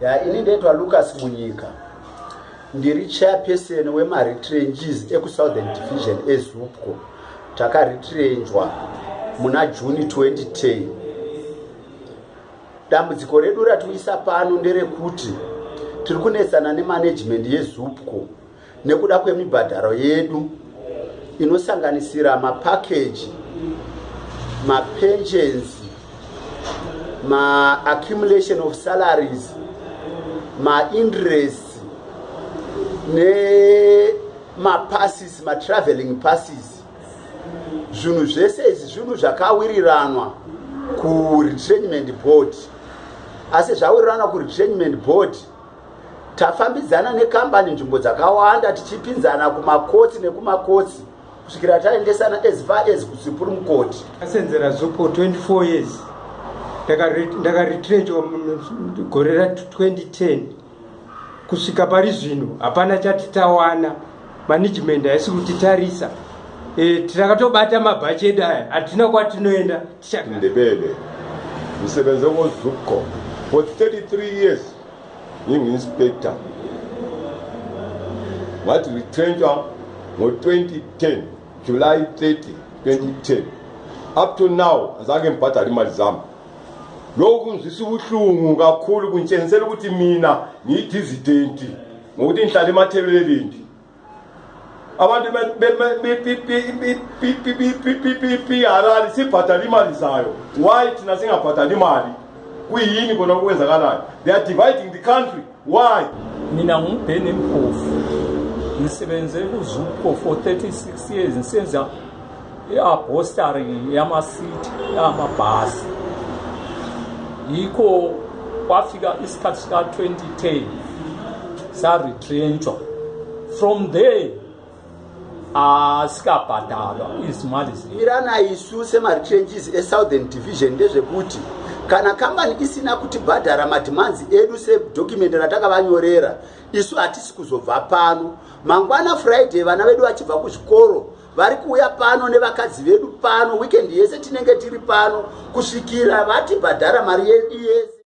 ya ini ndoitwa lucas munyika. Ndiri chairperson wemaretranges ekusouthern division ezupco takaretrenjwa muna juni 2010 dambudziko redu ratiisa pano nderekuti tiri kunetsana nemanagement yezupco nekuda kwemibhadharo yedu inosanganisira mapakeji mapensions maaccumulation of salaries mainterest nemapasses matraveling passes. Zvinhu zvese izvi zvinhu zvakawiriranwa kuretrainment board. Asi zvawiriranwa kuretrainment board tafambidzana nekambani nzvimbo dzakawanda tichipinzana kumakotsi nekumakotsi kusvikira taendesana as far as kusupreme court asenzera zopo 24 years ndakaretrenjwa gore ra2010 kusvika pari zvino hapana chati tawana. Management haisi kutitarisa e, takatobata mabhachi edu aya hatina kwatinoenda ndebele ndisebenze kozupco for 33 years ngingu-inspector. Ngathi retrenchwa ngo-2010 july 30 2010 up to now azange ngibhadala imali zami lokhu kungizwisa ubuhlungu kakhulu kuntshengisela ukuthi mina ngiyidizidenti ngokuthi ngihlala emathebelelindi abantu harali sibhadala imali zayo why thina singabhadali imali kuyini kona okwenzakalayo they are dividing the country why mina ngumbheni mpofu ngisebenze kuzupco for 36 years ngisenza i-abostary yamasithi yamabhasi yikho kwafika isikhathi sika-2010 saretrenchwa. From there asikabhadalwa. Izimali irana isu semaretranges esouthern division ndezvekuti kana kambani isina kutibhadhara madhimanzi edu sedokumendi ratakavanyorera isu hatisi kuzobva pano. Mangwana friday vana vedu vachibva kuzvikoro vari kuuya pano nevakadzi vedu pano wikendi yese tinenge tiri pano kusvikira vatibhadhara mari yedu yese